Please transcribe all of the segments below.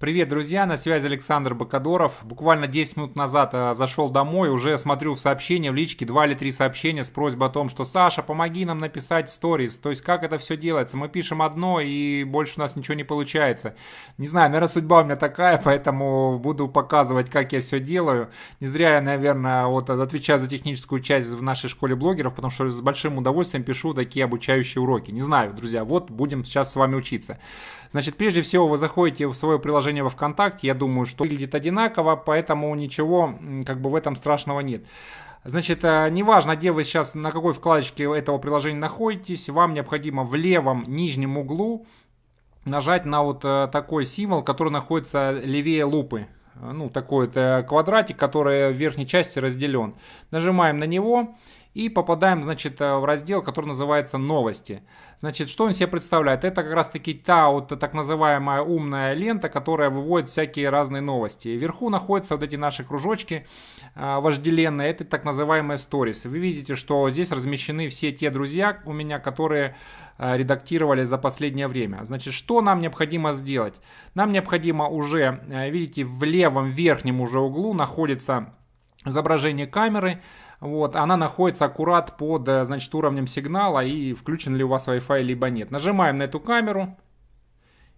Привет, друзья, на связи Александр Бакадоров. Буквально 10 минут назад э, зашел домой, уже смотрю в сообщения в личке, 2 или 3 сообщения с просьбой о том, что Саша, помоги нам написать сторис. То есть, как это все делается? Мы пишем одно, и больше у нас ничего не получается. Не знаю, наверное, судьба у меня такая, поэтому буду показывать, как я все делаю. Не зря я, наверное, вот отвечаю за техническую часть в нашей школе блогеров, потому что с большим удовольствием пишу такие обучающие уроки. Не знаю, друзья, вот будем сейчас с вами учиться. Значит, прежде всего вы заходите в свое приложение во ВКонтакте, я думаю, что выглядит одинаково, поэтому ничего как бы в этом страшного нет. Значит, э, неважно, где вы сейчас, на какой вкладочке этого приложения находитесь, вам необходимо в левом нижнем углу нажать на вот э, такой символ, который находится левее лупы. Ну, такой это квадратик, который в верхней части разделен. Нажимаем на него и попадаем, значит, э, в раздел, который называется «Новости». Значит, что он себе представляет? Это как раз-таки та вот так называемая умная лента, которая выводит всякие разные новости. Вверху находятся вот эти наши кружочки э, вожделенные, это так называемые stories. Вы видите, что здесь размещены все те друзья у меня, которые э, редактировали за последнее время. Значит, что нам необходимо сделать? Нам необходимо уже, видите, в левом верхнем уже углу находится изображение камеры, вот, она находится аккурат под э, значит, уровнем сигнала и включен ли у вас Wi-Fi либо нет. Нажимаем на эту камеру.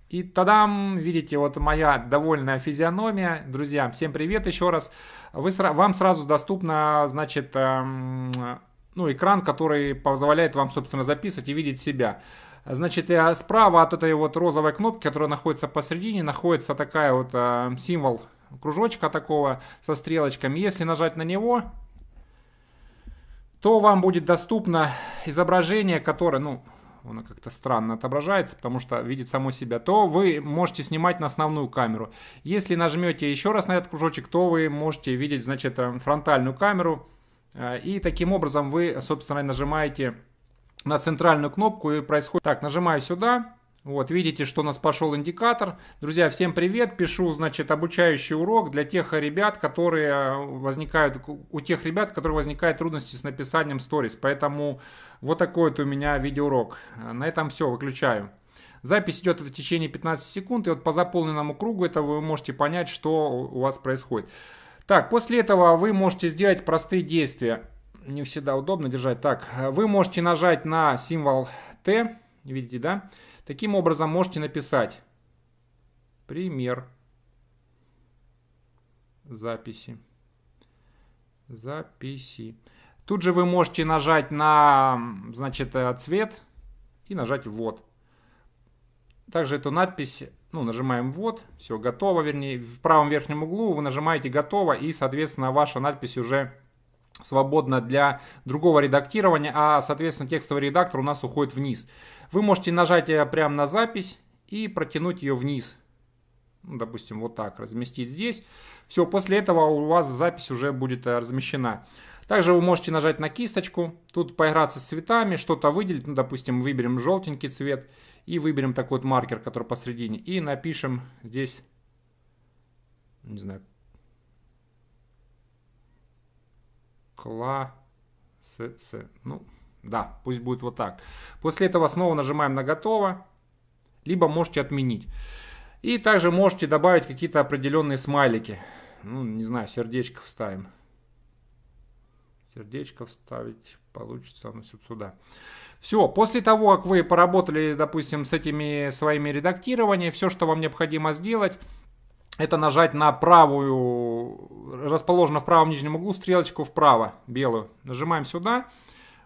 И тогда, видите, вот моя довольная физиономия. Друзья, всем привет еще раз. Вы, вам сразу доступно, значит, эм, ну, экран, который позволяет вам, собственно, записывать и видеть себя. Значит, э, справа от этой вот розовой кнопки, которая находится посередине, находится такая вот э, символ кружочка такого со стрелочками. Если нажать на него, то вам будет доступно изображение, которое, ну, оно как-то странно отображается, потому что видит само себя, то вы можете снимать на основную камеру. Если нажмете еще раз на этот кружочек, то вы можете видеть, значит, э, фронтальную камеру. Э, и таким образом вы, собственно, нажимаете на центральную кнопку и происходит... Так, нажимаю сюда, вот, видите, что у нас пошел индикатор. Друзья, всем привет. Пишу, значит, обучающий урок для тех ребят, которые э, возникают, у тех ребят, которые возникают трудности с написанием сторис. Поэтому вот такой вот у меня видеоурок. На этом все, выключаю. Запись идет в течение 15 секунд, и вот по заполненному кругу это вы можете понять, что у вас происходит. Так, после этого вы можете сделать простые действия. Не всегда удобно держать. Так, вы можете нажать на символ Т, видите, да? Таким образом можете написать пример записи. Записи. Тут же вы можете нажать на значит, э, цвет и нажать «Ввод». Также эту надпись, ну, нажимаем «Ввод», все, готово, вернее, в правом верхнем углу вы нажимаете «Готово», и, соответственно, ваша надпись уже свободна для другого редактирования, а, соответственно, текстовый редактор у нас уходит вниз. Вы можете нажать прямо на запись и протянуть ее вниз. Ну, допустим, вот так, разместить здесь. Все, после этого у вас запись уже будет э, размещена. Также вы можете нажать на кисточку, тут поиграться с цветами, что-то выделить. Ну, допустим, выберем желтенький цвет и выберем такой вот маркер, который посередине. И напишем здесь, не знаю, класс, ну, да, пусть будет вот так. После этого снова нажимаем на «Готово», либо можете отменить. И также можете добавить какие-то определенные смайлики. Ну, не знаю, сердечко вставим. Сердечко вставить получится у нас вот сюда. Все, после того, как вы поработали, допустим, с этими своими редактированиями, все, что вам необходимо сделать, это нажать на правую, расположенную в правом нижнем углу, стрелочку вправо, белую. Нажимаем сюда.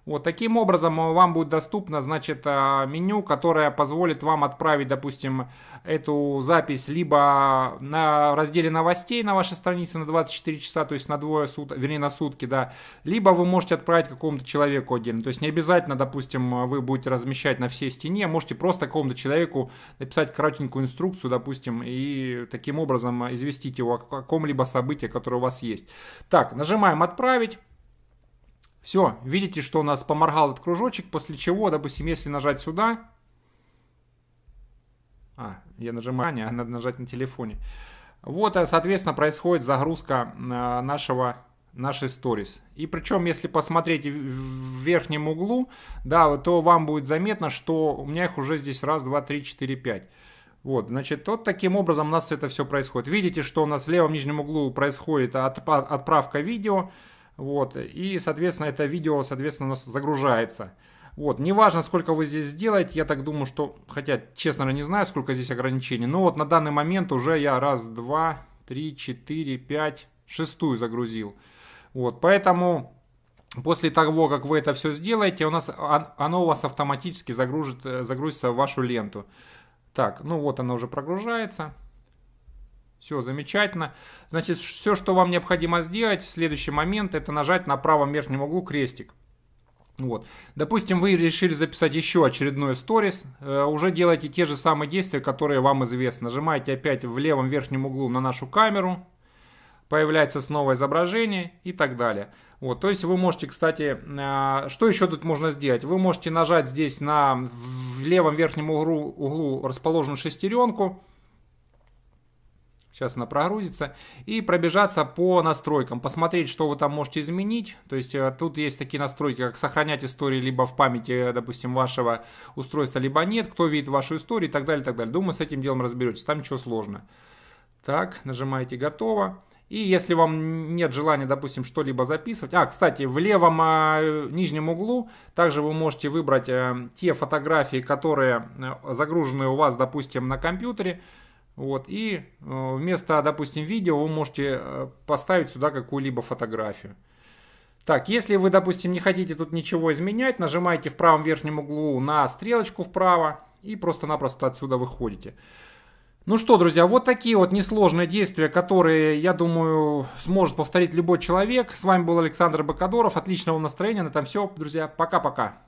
Вот таким образом э, вам будет доступно, значит, э, меню, которое позволит вам отправить, допустим, эту запись либо на разделе новостей на вашей странице на 24 часа, то есть на двое суток, вернее на сутки, да, либо вы можете отправить какому-то человеку отдельно. То есть не обязательно, допустим, вы будете размещать на всей стене, можете просто какому-то человеку написать коротенькую инструкцию, допустим, и таким образом известить его о каком-либо событии, которое у вас есть. Так, нажимаем «Отправить». Все, видите, что у нас поморгал этот кружочек, после чего, допустим, если нажать сюда, а, я нажимаю, а надо нажать на телефоне. Вот, э, соответственно, происходит загрузка э, нашего нашей сторис. И причем, если посмотреть в верхнем углу, да, то вам будет заметно, что у меня их уже здесь раз, два, три, четыре, пять. Вот, значит, вот таким образом у нас это все происходит. Видите, что у нас в левом нижнем углу происходит отправка видео. Вот, и, соответственно, это видео, соответственно, у нас загружается. Вот, неважно, сколько вы здесь сделаете, я так думаю, что, хотя, честно не знаю, сколько здесь ограничений, но вот на данный момент уже я раз, два, три, четыре, пять, шестую загрузил. Вот, поэтому после того, как вы это все сделаете, у нас, оно у вас автоматически загрузит, э, загрузится в вашу ленту. Так, ну вот она уже прогружается. Все замечательно. Значит, все, что вам необходимо сделать следующий момент, это нажать на правом верхнем углу крестик. Вот. Допустим, вы решили записать еще очередной сторис, э, уже делайте те же самые действия, которые вам известны. Нажимаете опять в левом верхнем углу на нашу камеру, появляется снова изображение и так далее. Вот, то есть вы можете, кстати, э, что еще тут можно сделать? Вы можете нажать здесь на в левом верхнем углу, углу расположенную шестеренку. Сейчас она прогрузится. И пробежаться по настройкам, посмотреть, что вы там можете изменить. То есть э, тут есть такие настройки, как сохранять истории либо в памяти, допустим, вашего устройства, либо нет. Кто видит вашу историю и так далее, и так далее. Думаю, с этим делом разберетесь. Там ничего сложного. Так, нажимаете «Готово». И если вам нет желания, допустим, что-либо записывать... А, кстати, в левом э, нижнем углу также вы можете выбрать э, те фотографии, которые э, загружены у вас, допустим, на компьютере. Вот, и э, вместо, допустим, видео вы можете э, поставить сюда какую-либо фотографию. Так, если вы, допустим, не хотите тут ничего изменять, нажимаете в правом верхнем углу на стрелочку вправо и просто-напросто отсюда выходите. Ну что, друзья, вот такие вот несложные действия, которые, я думаю, сможет повторить любой человек. С вами был Александр Бакадоров. Отличного настроения. На этом все, друзья. Пока-пока.